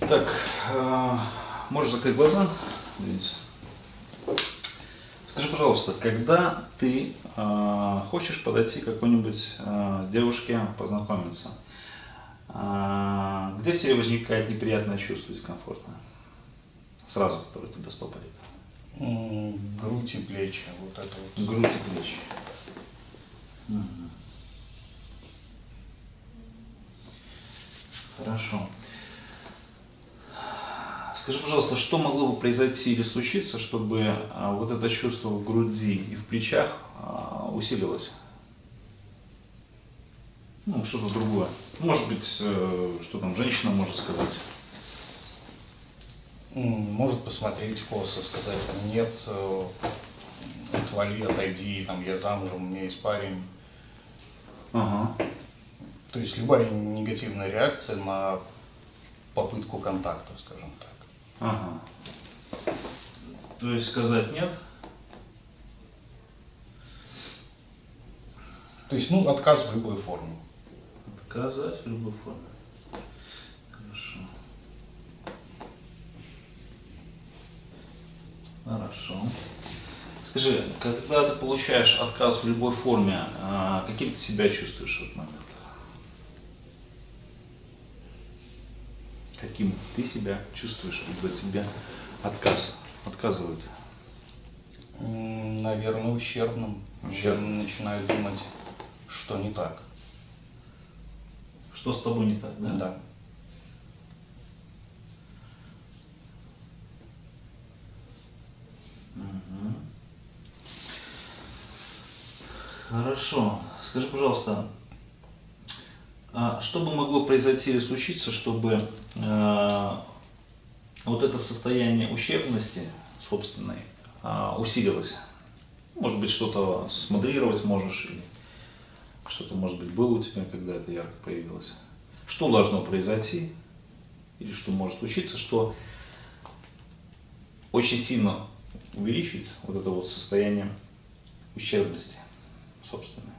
Так, э, можешь закрыть глаза? Скажи, пожалуйста, когда ты э, хочешь подойти к какой-нибудь э, девушке познакомиться, э, где в тебе возникает неприятное чувство дискомфорта? Сразу, которое тебя стопорит. Грудь и плечи, вот это вот. Грудь и плечи. Мгм. Хорошо. Скажи, пожалуйста, что могло бы произойти или случиться, чтобы а, вот это чувство в груди и в плечах а, усилилось? Ну, что-то другое. Может быть, э, что там женщина может сказать. Может посмотреть косо, сказать там нет, э, отвали, отойди, там я замужем, у меня есть парень. Ага. То есть любая негативная реакция на попытку контакта, скажем так. Ага. То есть сказать нет? То есть, ну, отказ в любой форме. Отказать в любой форме. Хорошо. Хорошо. Скажи, когда ты получаешь отказ в любой форме, а, каким ты себя чувствуешь в этот момент? Каким ты себя чувствуешь, когда тебе отказ отказывают? Наверное, ущербным. Ущербным. Начинаю думать, что не так. Что с тобой не так, да? Да. Хорошо. Скажи, пожалуйста, что бы могло произойти или случиться, чтобы э, вот это состояние ущербности собственной а, усилилось? Может быть, что-то смоделировать можешь, или что-то, может быть, было у тебя, когда это ярко проявилось? Что должно произойти, или что может случиться, что очень сильно увеличит вот это вот состояние ущербности собственной.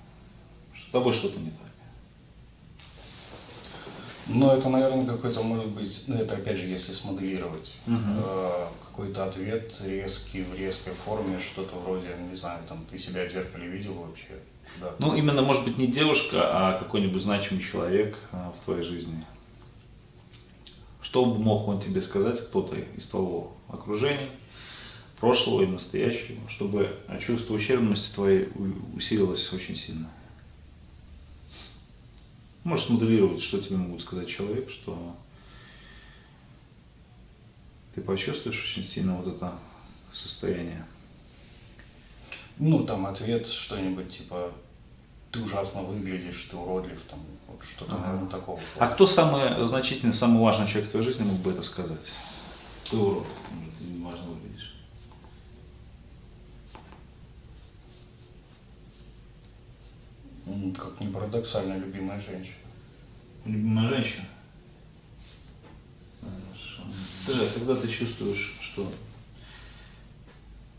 Что с тобой что-то не так. Но это, наверное, какой-то, может быть, ну это опять же, если смоделировать, Мгм. э, какой-то ответ резкий, в резкой форме, что-то вроде, не знаю, там, ты себя в зеркале видел вообще? Да. Ну, именно, может быть, не девушка, а какой-нибудь значимый человек а, в твоей жизни. Что бы мог он тебе сказать, кто-то из твоего окружения, прошлого и настоящего, чтобы чувство ущербности твоей усилилось очень сильно? Можешь смоделировать, что тебе могут сказать человек, что ты почувствуешь очень сильно вот это состояние. Ну, там ответ что-нибудь типа, ты ужасно выглядишь, ты уродлив, там, вот что-то, Ага. наверное, такого. А кто самый значительный, самый важный человек в твоей жизни мог бы это сказать? Ты урод, ты неважно выглядишь. Как ни парадоксально, любимая женщина. Любимая женщина? Хорошо. Скажи, а когда ты чувствуешь, что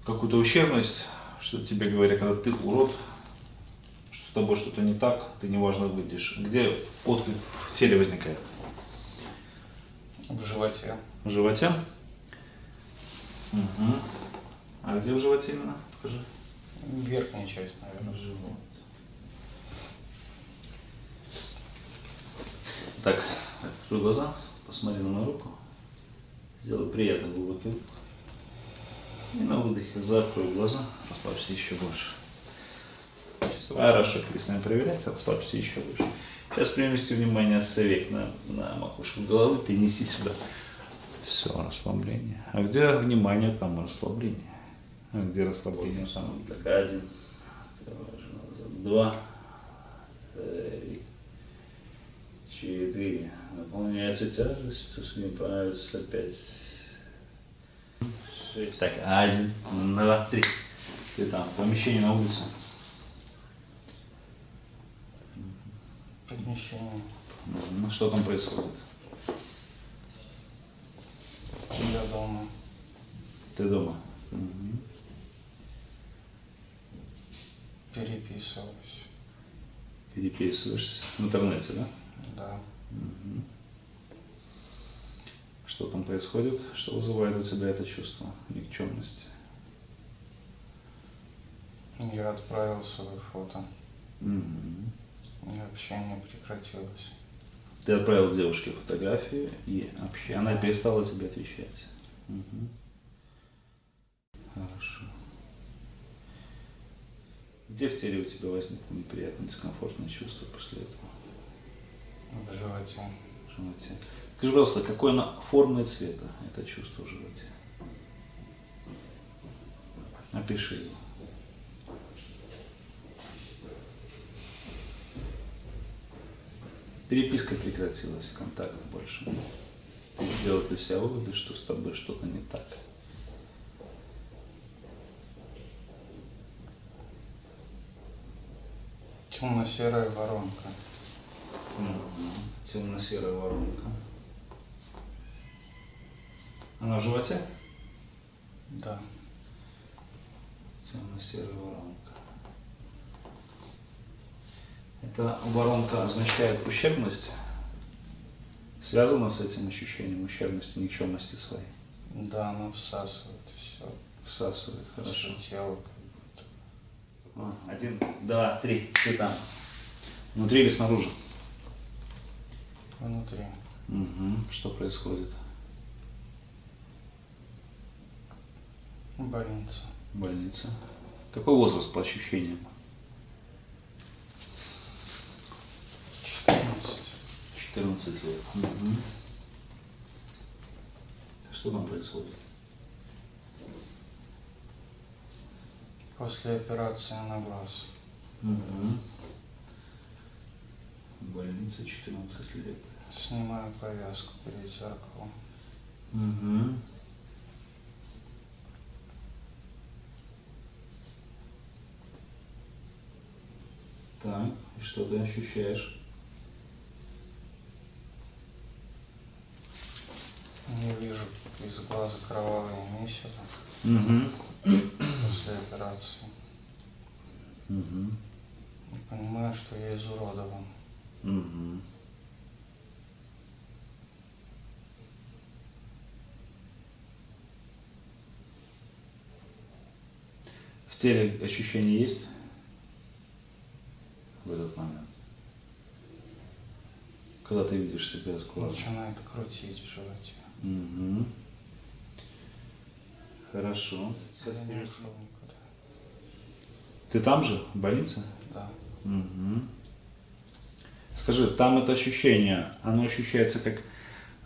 какую-то ущербность, что тебе говорят, когда ты урод, что с тобой что-то не так, ты неважно выглядишь, где отклик в теле возникает? В животе. В животе? Угу. А где в животе именно? Покажи. Верхняя часть, наверное. В живот. Так, открой глаза, посмотри на мою руку. Сделай приятный глубокий вдох. И на выдохе закрой глаза, расслабься еще больше. Сейчас хорошо, перестань проверять, расслабься еще больше. Сейчас перенести внимание с век на, на макушку головы, перенеси сюда. Все, расслабление. А где внимание, там расслабление. А где расслабление? Там, так, один, два, три, четыре. Наполняется тяжестью, снимается пять. Шесть. Так, один, два, три. Ты там, в помещении на улице. Помещение. Ну, что там происходит? Я дома. Ты дома? Мгм. Переписываюсь. Переписываешься в интернете, да? Да. Что там происходит, что вызывает у тебя это чувство никчемности? Я отправил свое фото, Мгм. и общение прекратилось. Ты отправил девушке фотографию, и вообще она Да. перестала тебе отвечать. Мгм. Хорошо. Где в теле у тебя возникло неприятное, дискомфортное чувство после этого? В животе. в животе? Скажи, пожалуйста, какой оно формы и цвета, это чувство в животе? Опиши его. Переписка прекратилась, контакта больше. Ты сделал для себя выводы, что с тобой что-то не так. Темно-серая воронка. Темно-серая воронка. Она в животе? Да. Темно-серая воронка. Эта воронка означает ущербность? Связана с этим ощущением ущербности, никчемности своей? Да, она всасывает все. Всасывает, хорошо. Все тело как будто. А, Один, два, три. Ты там. Внутри или снаружи? Внутри. Угу. Что происходит? Больница. Больница. Какой возраст по ощущениям? 14. 14 лет. Мгм. Что там происходит? После операции на глаз. Угу. Больница 14 лет. Снимаю повязку перед зеркалом. Угу. Так, и что ты ощущаешь? Не вижу из глаза кровавые месяца Угу. после операции. Угу. И понимаю, что я изуродован. Угу. В теле ощущения есть в этот момент? Когда ты видишь себя с глазу? Начинает крутить в животе. Угу. Хорошо. Ты там же, в больнице? Да. Угу. Скажи, там это ощущение, оно ощущается как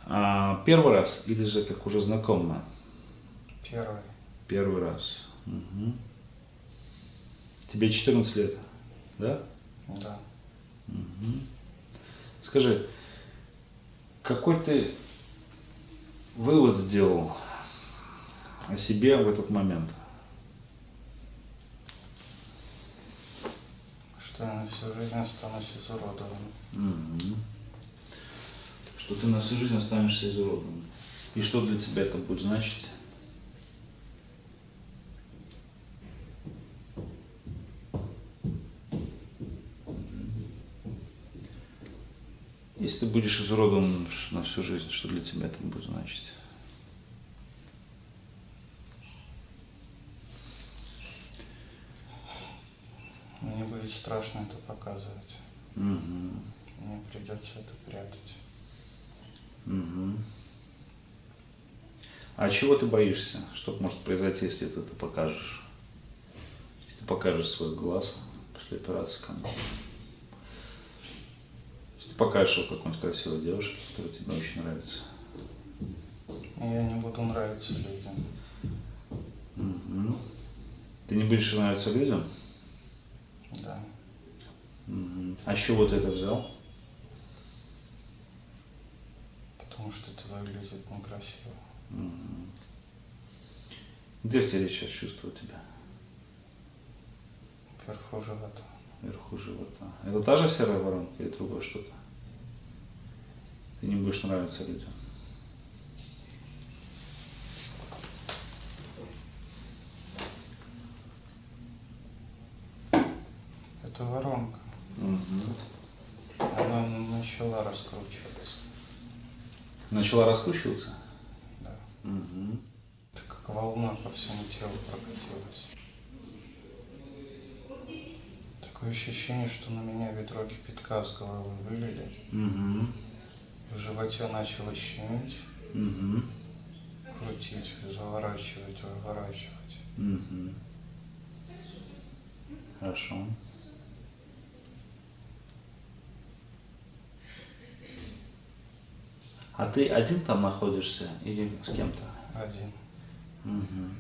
а, первый раз или же как уже знакомое? Первый. Первый раз. Мгм. Тебе 14 лет, да? Да. Мгм. Скажи, какой ты вывод сделал о себе в этот момент? Что я на всю жизнь останусь изуродованным. Мгм. Что ты на всю жизнь останешься изуродованным. И что для тебя это будет значить? Если ты будешь изуродован на всю жизнь, что для тебя это будет значить? Мне будет страшно это показывать. Мгм. Мне придется это прятать. Мгм. А чего ты боишься? Что может произойти, если ты это покажешь? Если ты покажешь свой глаз после операции кому Если ты покажешь какой-нибудь красивой девушке, которая тебе очень нравится. И я не буду нравиться людям. Мгм. Ты не будешь нравиться людям? Да. Мгм. А с чего ты это взял? Потому что это выглядит некрасиво. Мгм. Где в теле сейчас чувствую тебя? Вверху живота. Вверху живота. Это та же серая воронка или другое что-то? Ты не будешь нравиться людям. Это воронка. Она начала раскручиваться. Начала раскручиваться? Угу. Это как волна по всему телу прокатилась. Такое ощущение, что на меня ведро кипятка с головы вылили. Угу. В животе начало щемить, Угу. крутить, заворачивать, выворачивать. Угу. Хорошо. А ты один там находишься или с кем-то? Один. Угу.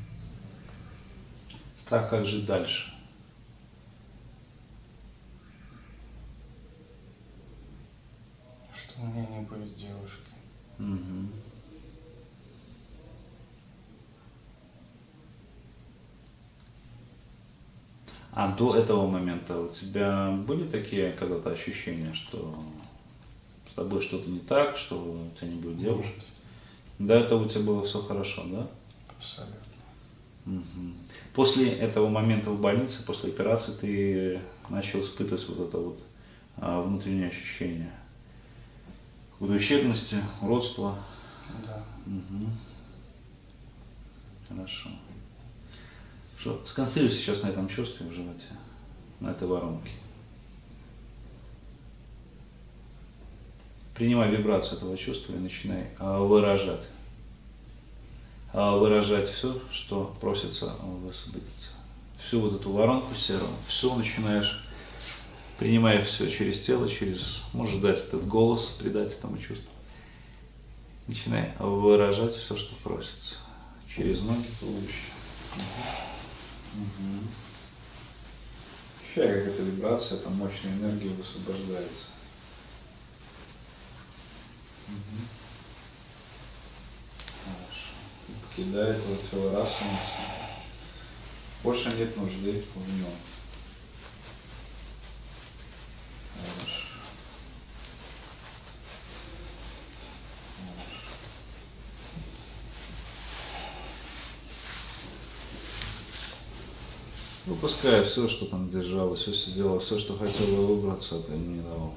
Страх, как жить дальше? Что у будет девушки. Угу. А до этого момента у тебя были такие когда-то ощущения, что с тобой что-то не так, что у тебя не будет девушки? Нет, До этого у тебя было все хорошо, да? абсолютно. Мгм. После этого момента в больнице, после операции, ты начал испытывать вот это вот а, внутреннее ощущение ущербности, уродства. Да. Мгм. Хорошо. Что, сконцентрируйся сейчас на этом чувстве в животе, на этой воронке. Принимай вибрацию этого чувства и начинай а, выражать. А, выражать все, что просится высвободиться. Всю вот эту воронку серую, все начинаешь, принимая все через тело, через, можешь дать этот голос, придать этому чувству. Начинай выражать все, что просится. Через ноги, туловище. Ощущай, как эта вибрация, там мощная энергия высвобождается. Хорошо. Покидает вот тело раз. Больше нет нужды в нем. Выпуская все, что там держалось, все сидело, все, что хотело выбраться, это не давал.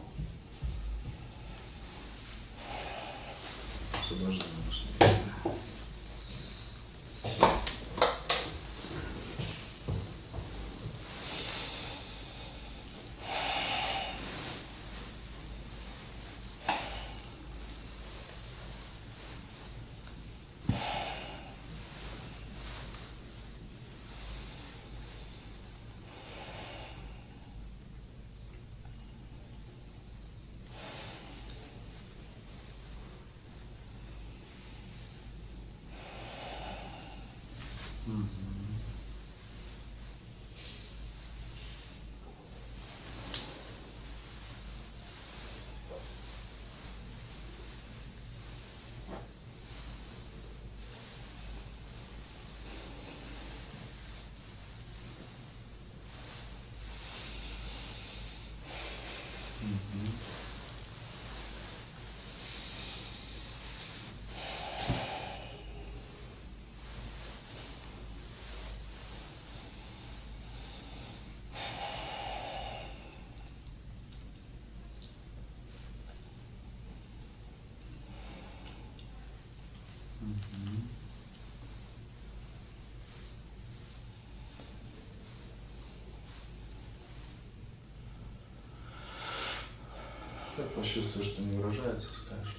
Как почувствуешь, что не выражается, скажешь.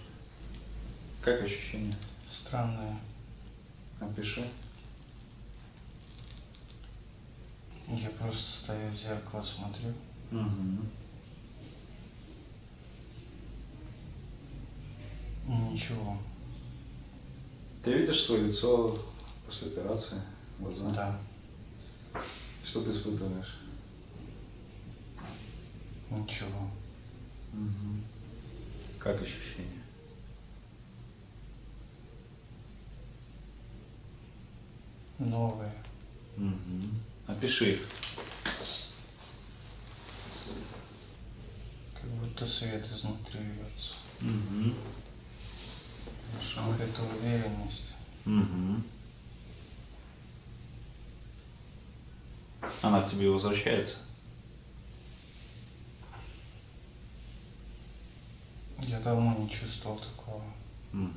Как ощущение? Странное. Опиши. Я просто стою в зеркало, смотрю. Угу. Ничего. Ты видишь свое лицо после операции? Глаза? Да. Что ты испытываешь? Ничего. Как ощущение? Новое. Угу. Опиши их. Как будто свет изнутри льется. Угу. Какая-то уверенность. Угу. Она к тебе возвращается? Я давно не чувствовал такого. Угу.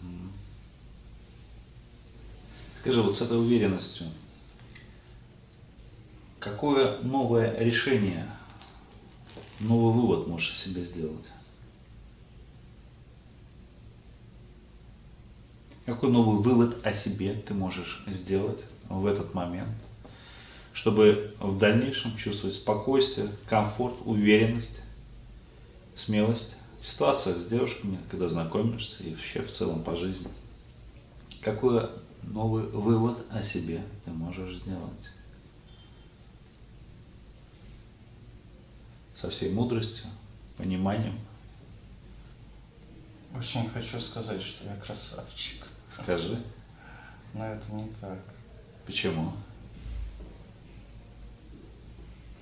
Скажи, вот с этой уверенностью, какое новое решение, новый вывод можешь себе сделать? Какой новый вывод о себе ты можешь сделать в этот момент, чтобы в дальнейшем чувствовать спокойствие, комфорт, уверенность, смелость в ситуациях с девушками, когда знакомишься и вообще в целом по жизни? Какой новый вывод о себе ты можешь сделать? Со всей мудростью, пониманием. Очень хочу сказать, что я красавчик. Скажи, Но это не так. почему?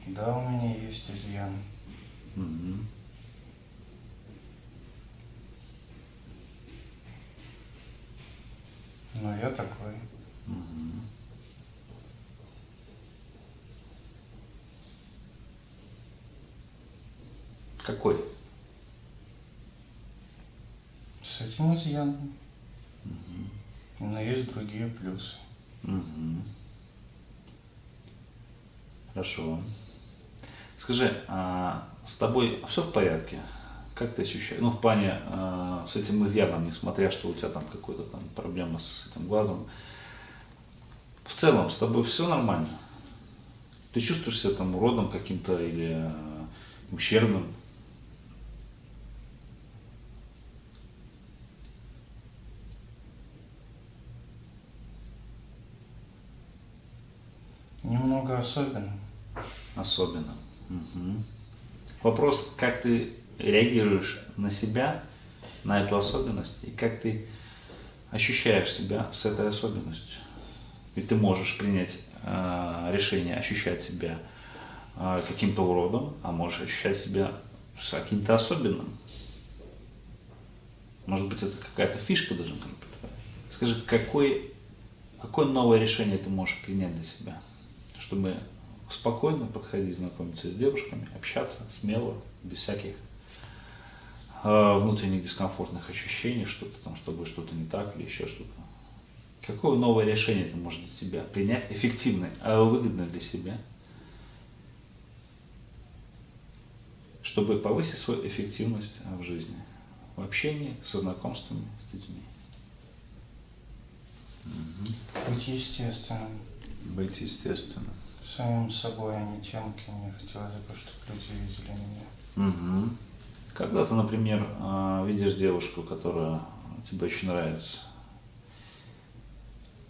Да, у меня есть изъян. Мгм. Но я такой. Какой? С этим изъяном. Но есть другие плюсы. Мгм. Хорошо. Скажи, а с тобой все в порядке? Как ты ощущаешь? Ну, в плане а, с этим изъяном, несмотря, что у тебя там какая-то там проблема с этим глазом. В целом, с тобой все нормально? Ты чувствуешь себя там уродом каким-то или а, ущербным? Немного особенно. Особенно. Мгм. Вопрос, как ты реагируешь на себя, на эту особенность, и как ты ощущаешь себя с этой особенностью. Ведь ты можешь принять э, решение ощущать себя э, каким-то уродом, а можешь ощущать себя с каким-то особенным. Может быть, это какая-то фишка даже быть. Скажи, какой, какое новое решение ты можешь принять для себя, чтобы спокойно подходить, знакомиться с девушками, общаться смело, без всяких внутренних дискомфортных ощущений, что-то там с тобой что-то не так или еще что-то. Какое новое решение ты можешь для себя принять, эффективное, а выгодное для себя, чтобы повысить свою эффективность в жизни, в общении, со знакомствами с людьми. Быть естественным. Быть естественным. Самим собой, а не тем, кем мне хотелось бы, чтобы люди видели меня. Мгм. Когда ты, например, а, видишь девушку, которая тебе очень нравится,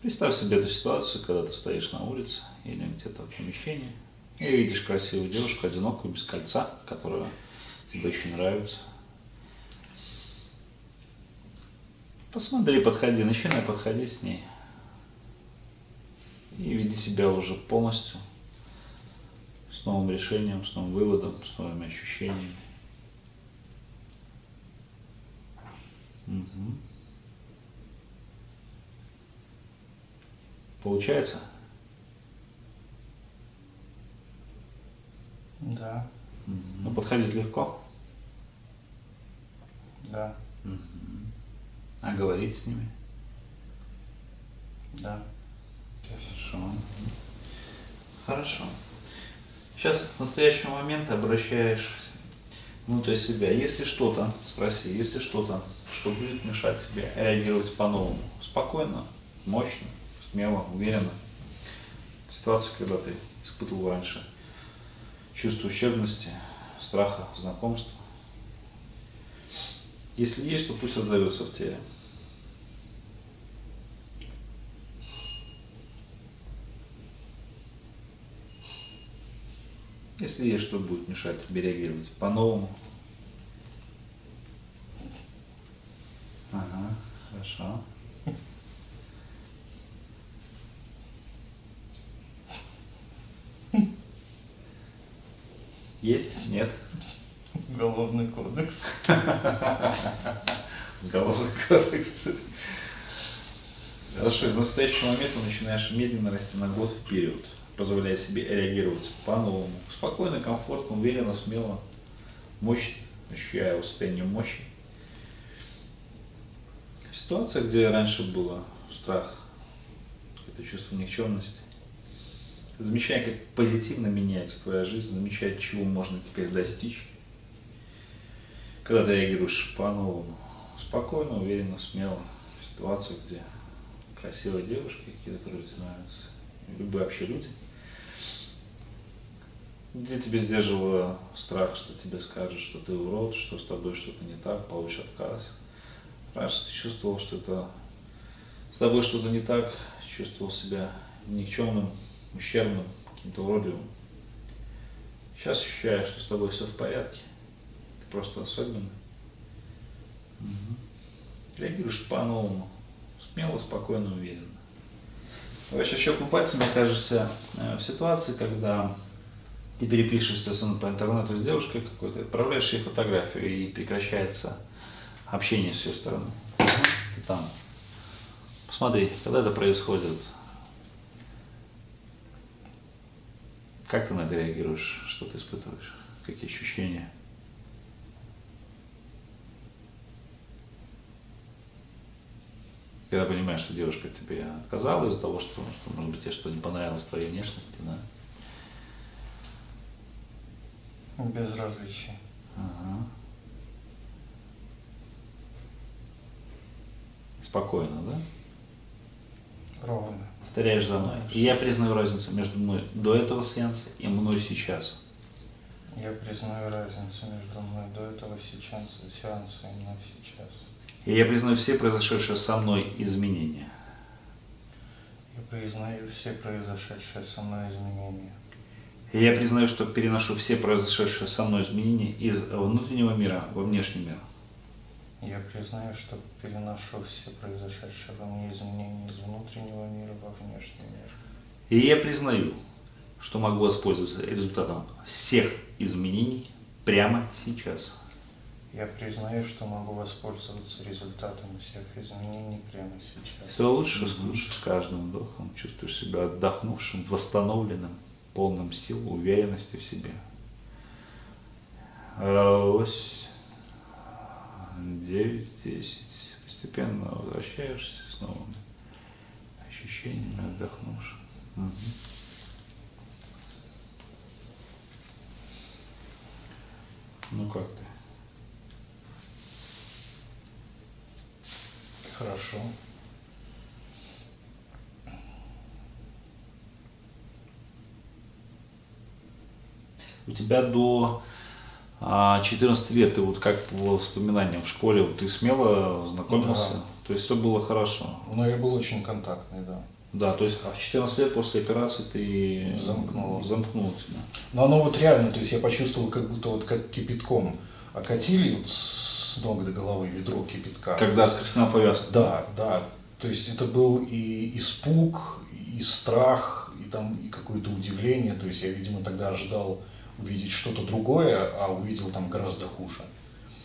представь себе эту ситуацию, когда ты стоишь на улице или где-то в помещении и видишь красивую девушку, одинокую, без кольца, которая тебе очень нравится. Посмотри, подходи, начинай подходить с ней. И веди себя уже полностью с новым решением, с новым выводом, с новыми ощущениями. Получается? Да. Ну, подходить легко, да, а говорить с ними да. Хорошо. Хорошо. Сейчас с настоящего момента обращаешь внутрь себя. Если что-то, спроси, если что-то, что будет мешать тебе реагировать по-новому, спокойно, мощно, смело, уверенно. Ситуация, когда ты испытывал раньше чувство ущербности, страха, знакомства. Если есть, то пусть отзовется в теле. Если есть что будет мешать тебе реагировать по-новому. Ага, хорошо. Есть? Нет? Уголовный кодекс. Уголовный кодекс. Хорошо, из настоящего момента начинаешь медленно расти на год вперед, позволяя себе реагировать по-новому. Спокойно, комфортно, уверенно, смело, мощно, ощущая состояние мощи. Ситуация, где раньше было страх, это чувство никчемности. Замечай, как позитивно меняется твоя жизнь, замечай, чего можно теперь достичь. Когда ты реагируешь по-новому, спокойно, уверенно, смело, в ситуациях, где красивые девушки какие-то, которые нравятся, любые вообще люди, где тебе сдерживало страх, что тебе скажут, что ты урод, что с тобой что-то не так, получишь отказ. Раньше ты чувствовал, что это с тобой что-то не так, чувствовал себя никчемным, ущербным, каким-то уродливым. Сейчас ощущаешь, что с тобой все в порядке. Ты просто особенный. Угу. Реагируешь по-новому. Смело, спокойно, уверенно. Сейчас щелкну пальцами, окажешься э, в ситуации, когда ты перепишешься по интернету с девушкой какой-то, отправляешь ей фотографию и прекращается общение с ее стороны. Ты там. Посмотри, когда это происходит, как ты на это реагируешь, что ты испытываешь, какие ощущения? Когда понимаешь, что девушка тебе отказала из-за того, что, что может быть, тебе что не понравилось в твоей внешности, да? Безразличие. Ага. Спокойно, да? Ровно. Повторяешь за мной. И я признаю разницу между мной до этого сеанса и мной сейчас. Я признаю разницу между мной до этого сейчас, сеанса и мной сейчас. И я признаю все произошедшие со мной изменения. Я признаю все произошедшие со мной изменения. И я признаю, что переношу все произошедшие со мной изменения из внутреннего мира во внешний мир. Я признаю, что переношу все произошедшие во мне изменения из внутреннего мира во внешний мир. И я признаю, что могу воспользоваться результатом всех изменений прямо сейчас. Я признаю, что могу воспользоваться результатом всех изменений прямо сейчас. Все лучше, mm-hmm. лучше с каждым вдохом. Чувствуешь себя отдохнувшим, восстановленным полным сил, уверенности в себе. Ось, 9, 10. Постепенно возвращаешься с новыми ощущениями, отдохнувшим. Угу. Ну как ты? Хорошо. у тебя до 14 а, лет, ты вот как по воспоминаниям в школе, вот ты смело знакомился, да. то есть все было хорошо. Но я был очень контактный, да. Да, то есть а в 14 лет после операции ты замкнул, замкнул себя. Но оно вот реально, то есть я почувствовал, как будто вот как кипятком окатили вот с ног до головы ведро кипятка. Когда скрестная повязка. Да, да. То есть это был и испуг, и страх, и там и какое-то удивление. То есть я, видимо, тогда ожидал увидеть что-то другое, а увидел там гораздо хуже.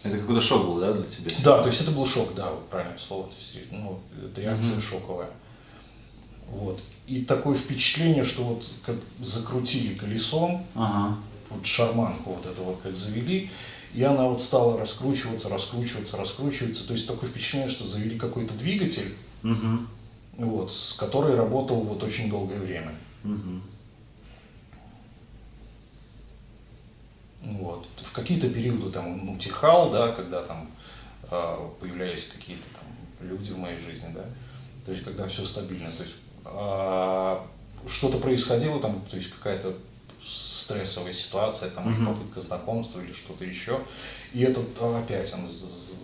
Это какой-то шок был, да, для тебя? Да, то есть это был шок, да, правильное слово. То есть, ну, это реакция угу. шоковая. Вот. И такое впечатление, что вот как закрутили колесом, ага. вот шарманку вот это вот как завели, и она вот стала раскручиваться, раскручиваться, раскручиваться. То есть такое впечатление, что завели какой-то двигатель, угу. вот, с который работал вот очень долгое время. Угу. Вот. В какие-то периоды там он утихал, да, когда там э, появлялись какие-то там люди в моей жизни, да, то есть когда все стабильно, то есть э, что-то происходило там, то есть какая-то стрессовая ситуация, там, mm-hmm. попытка знакомства или что-то еще, и этот опять он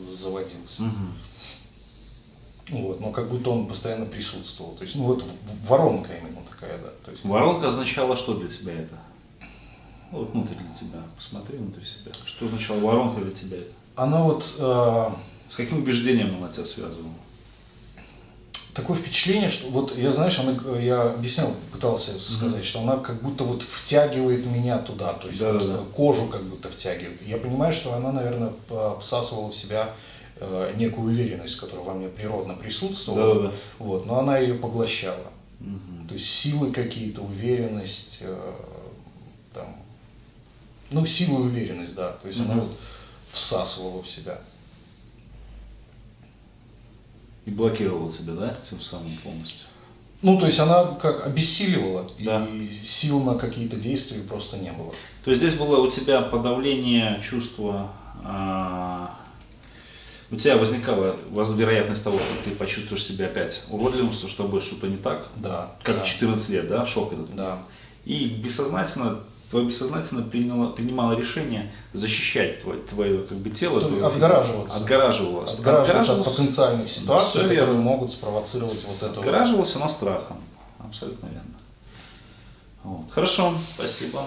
заводился. Mm-hmm. Вот, но как будто он постоянно присутствовал. То есть, ну вот воронка именно такая, да. То есть, воронка означала что для тебя это? Ну, вот внутрь для тебя, посмотри внутрь себя. Что означало воронка для тебя это? Она вот... Э, С каким убеждением она тебя связывала? Такое впечатление, что вот я, знаешь, она, я объяснял, пытался сказать, mm-hmm. что она как будто вот втягивает меня туда, то есть да, вот да, кожу как будто втягивает. Я понимаю, что она, наверное, всасывала в себя э, некую уверенность, которая во мне природно присутствовала, да, да. Вот, но она ее поглощала. Угу. То есть силы какие-то, уверенность, э, ну, силу и уверенность, да. То есть угу. она вот всасывала в себя. И блокировала тебя, да, тем самым полностью? Ну, то есть она как обессиливала, Да. и сил на какие-то действия просто не было. То есть здесь было у тебя подавление чувства, а, у тебя возникала воз- вероятность того, что ты почувствуешь себя опять уродливым, что с тобой что-то не так, Да. как да, в 14 лет, да, шок этот. Да. И бессознательно, твое бессознательно приняло, принимало решение защищать твое, твое как бы тело, То твое есть отгораживаться. отгораживалось. Отгораживаться от потенциальных ситуаций, Всё верно. которые могут спровоцировать вот это. Отгораживался, но страхом. Абсолютно верно. Вот. Хорошо, спасибо.